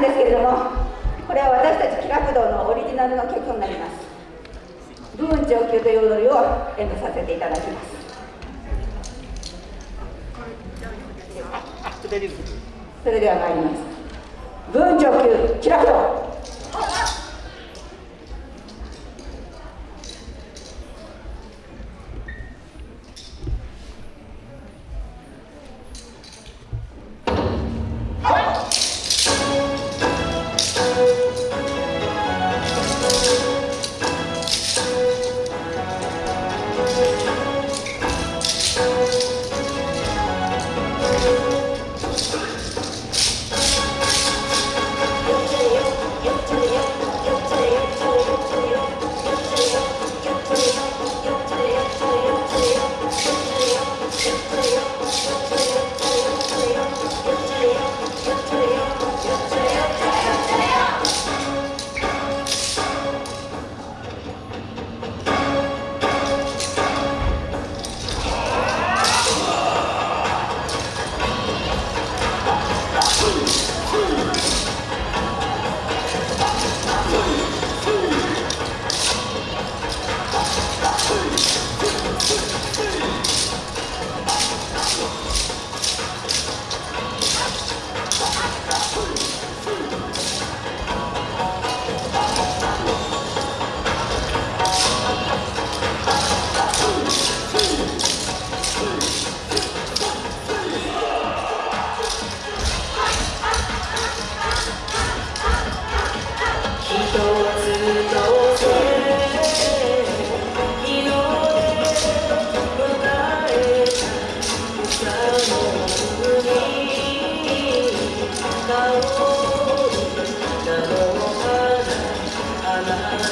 ですけれどもこれは私たち気楽堂のオリジナルの曲になります。部分上級という踊りを演舞させていただきます。それでは参ります。部分上級気楽堂花を菜の花あなた